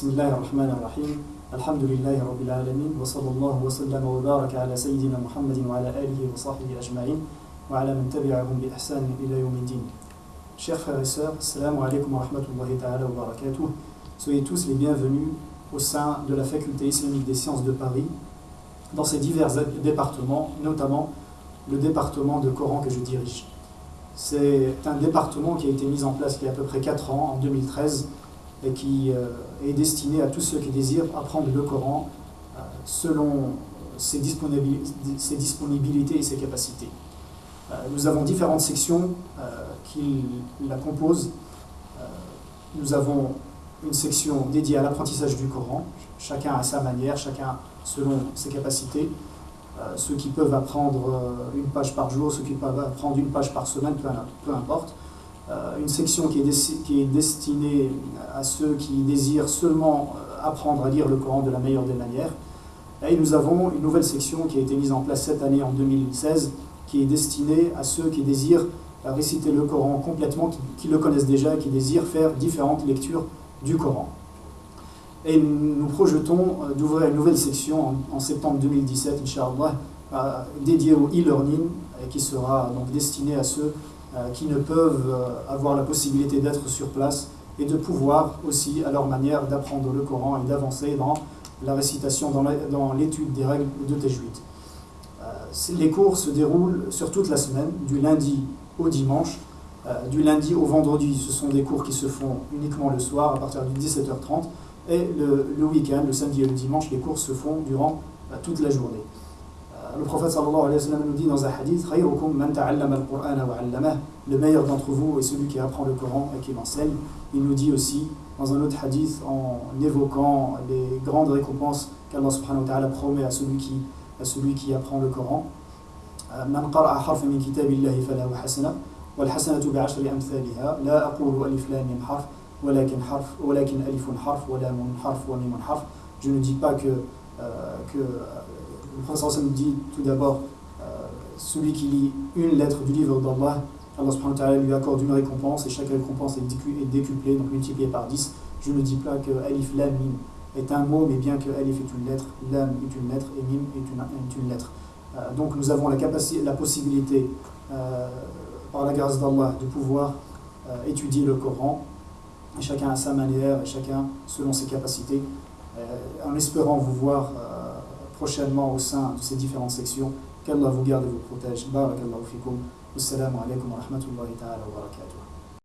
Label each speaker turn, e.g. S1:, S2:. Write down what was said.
S1: بسم الله الرحمن الرحيم الحمد لله رب العالمين وصلى الله وسلم وبارك على سيدنا محمد وعلى آله وصحبه أجمعين وعلى من تبعهم بإحسان إلى يوم الدين Chers frères et sœurs, Assalamu alaikum wa rahmatullahi ta'ala wa barakatuh. Soyez tous les bienvenus au sein de la Faculté islamique des sciences de Paris, dans ces divers départements, notamment le département de Coran que je dirige. C'est un département qui a été mis en place il y a à peu près 4 ans, en 2013, et qui euh, est destiné à tous ceux qui désirent apprendre le Coran euh, selon ses disponibilités et ses capacités. Euh, nous avons différentes sections qui la composent. Nous avons une section dédiée à l'apprentissage du Coran, chacun à sa manière, chacun selon ses capacités. ceux qui peuvent apprendre une page par jour, ceux qui peuvent apprendre une page par semaine, peu importe. Euh, une section qui est, destinée à ceux qui désirent seulement euh, apprendre à lire le Coran de la meilleure des manières. Et nous avons une nouvelle section qui a été mise en place cette année en 2016, qui est destinée à ceux qui désirent réciter le Coran complètement, qui, le connaissent déjà qui désirent faire différentes lectures du Coran. Et nous projetons euh, d'ouvrir une nouvelle section en, septembre 2017, Inch'Allah, dédiée au e-learning, qui sera donc destinée à ceux euh, qui ne peuvent euh, avoir la possibilité d'être sur place et de pouvoir aussi, à leur manière, d'apprendre le Coran et d'avancer dans la récitation, dans l'étude des règles de Tajwid. Euh, les cours se déroulent sur toute la semaine, du lundi au dimanche. du lundi au vendredi, ce sont des cours qui se font uniquement le soir à partir de 17h30. Et le, week-end, le samedi et le dimanche, les cours se font durant toute la journée prophète sallallahu alayhi wa sallam nous dit dans un hadith Le meilleur d'entre vous est celui qui apprend le Coran et qui l'enseigne. Il nous dit aussi dans un autre hadith en évoquant les grandes récompenses qu'Allah subhanahu wa ta'ala promet à celui qui, à celui qui apprend le Coran. من قرأ حرفا من كتاب الله فله حسنة والحسنة بعشر أمثالها لا أقول ألف لام حرف ولكن حرف ولكن ألف حرف ولام حرف وميم حرف Je ne dis pas que, euh, que le nous dit tout d'abord euh, celui qui lit une lettre du livre d'Allah, Allah subhanahu wa ta'ala lui accorde une récompense et chaque récompense est décuplée, donc multipliée par 10. Je ne dis pas que Alif Lam Mim est un mot, mais bien que Alif est une lettre, Lam est une lettre et Mim est une, lettre. Euh, donc nous avons la, capacité, la possibilité, euh, par la grâce d'Allah, de pouvoir étudier le Coran, chacun à sa manière, et chacun selon ses capacités, en espérant vous voir prochainement au sein de ces différentes sections. Qu'Allah vous garde et vous protège. Barakallahu fikum. Wassalamu alaikum wa rahmatullahi ta'ala wa barakatuh.